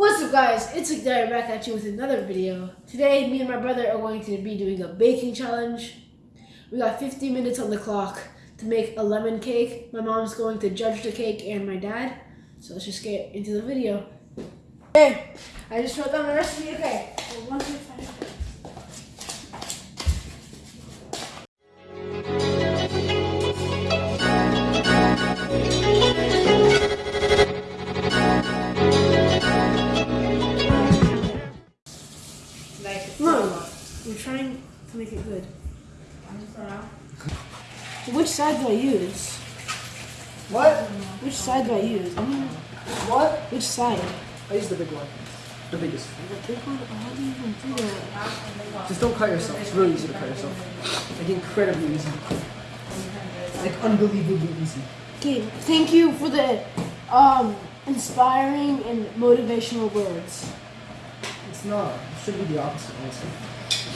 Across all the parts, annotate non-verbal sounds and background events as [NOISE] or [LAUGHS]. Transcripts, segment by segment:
What's up guys, it's Ignite back at you with another video. Today, me and my brother are going to be doing a baking challenge. We got 50 minutes on the clock to make a lemon cake. My mom's going to judge the cake and my dad. So let's just get into the video. Okay, I just wrote down the recipe. Okay, so. Which side do I use? What? Which side do I use? I mean, What? which side? I use the big one. The biggest. The big one? How do you even do that? Just don't cut yourself. It's really easy to cut yourself. Like incredibly easy. Like unbelievably easy. Okay, thank you for the um, inspiring and motivational words. It's not. It should be the opposite, honestly.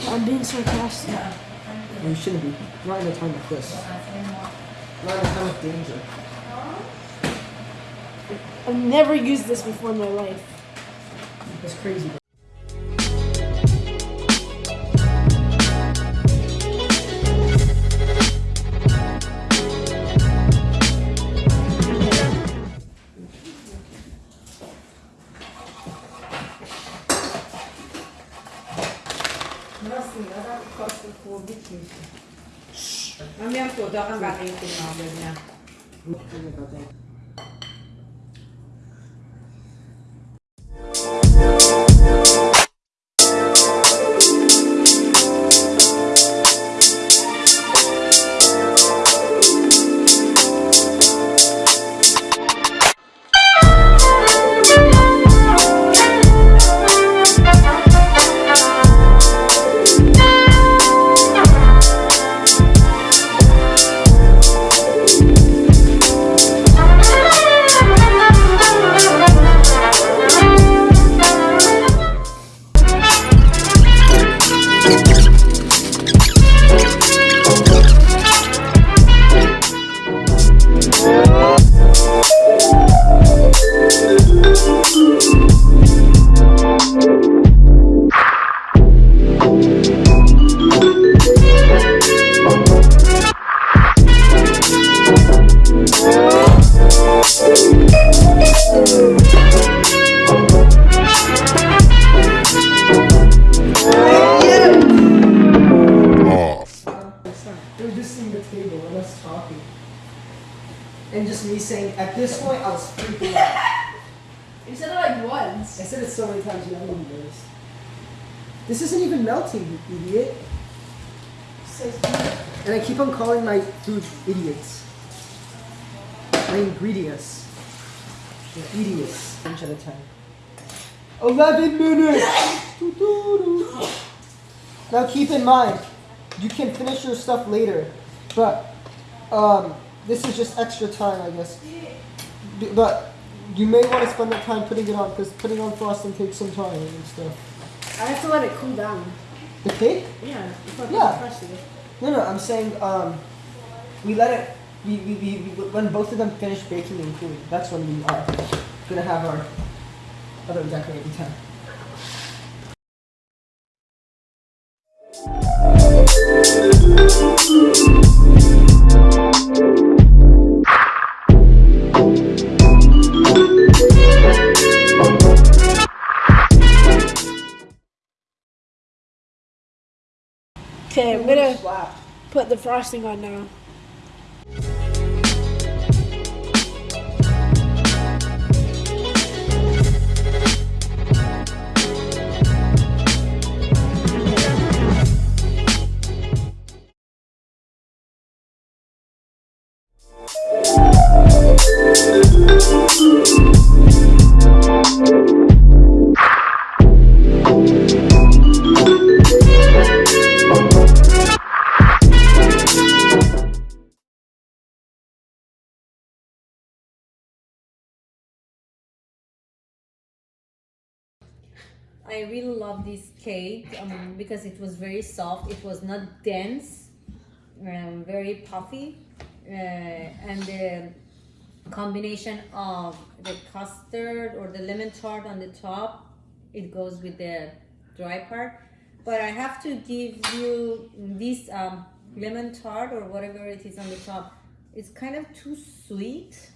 I'm being sarcastic. And you shouldn't be. Not in a time like this. Not in a time of danger. I've never used this before in my life. That's crazy. Daw kang bakit yung tinawag niya. Us talking. And just me saying, at this point, I was freaking out. [LAUGHS] You said it like once. I said it so many times, you even noticed. This isn't even melting, you idiot. And I keep on calling my food idiots. My ingredients. They're idiots. Inch at a time. 11 minutes! [LAUGHS] Now keep in mind, you can finish your stuff later. But, um, this is just extra time, I guess. But, you may want to spend that time putting it on, because putting on frosting takes some time and stuff. I have to let it cool down. The cake? Yeah. Yeah. No, no, I'm saying um, we let it. We, we, we, we when both of them finish baking and cooling, that's when we are gonna have our other decorating time. Okay, I'm gonna put the frosting on now. I really love this cake um, because it was very soft. It was not dense, um, very puffy, uh, and the combination of the custard or the lemon tart on the top. It goes with the dry part. But I have to give you this um, lemon tart or whatever it is on the top. It's kind of too sweet.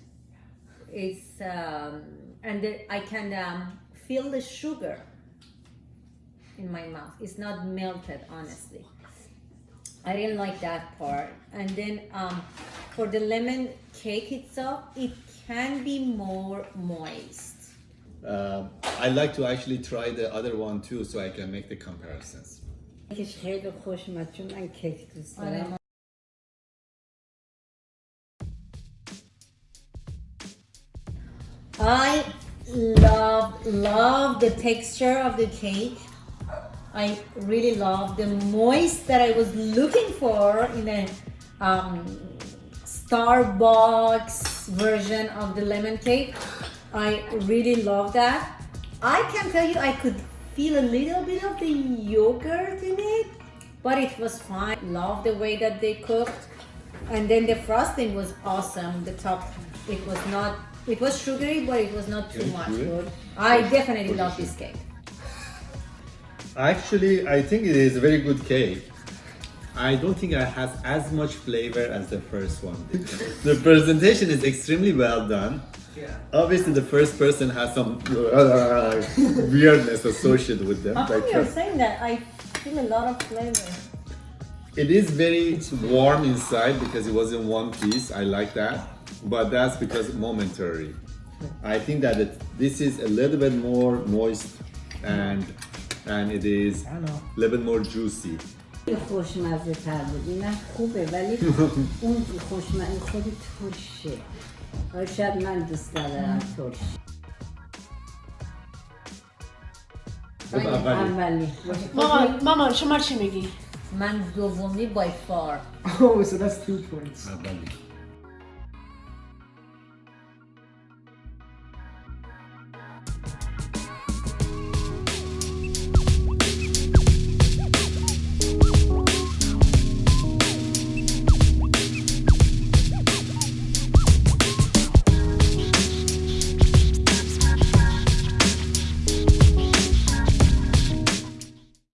It's um, and the, I can um, feel the sugar in my mouth. It's not melted, honestly. I didn't like that part. And then um, for the lemon cake itself, it can be more moist. Uh, I like to actually try the other one too, so I can make the comparisons. کیکش خیلی خوش اومد چون من کیک دوست آره. دارم I love love the texture of the cake. I really love the moist that I was looking for in a um, Starbucks version of the lemon cake. I really love that. I can tell you I could feel a little bit of the yogurt in it, but it was fine. Love the way that they cooked. And then the frosting was awesome. The top, it was not, it was sugary, but it was not too much. good. I definitely love this cake. Actually, I think it is a very good cake. I don't think it has as much flavor as the first one. [LAUGHS] the presentation is extremely well done. Yeah. Obviously, the first person has some uh, [LAUGHS] weirdness associated with them. How come like, you're uh, saying that? I feel a lot of flavor. It is very warm inside because it was in one piece. I like that, but that's because momentary. I think that it, this is a little bit more moist and and it is a little bit more juicy. خوشمزه تر بود اینم خوبه ولی [LAUGHS] اون خوشمزه خودی ترشه شاید من دوست ندارم ترش خب، اولی. اولی ماما ماما شما چی میگی من دومی by far. [LAUGHS] Oh, so that's two points. اولی.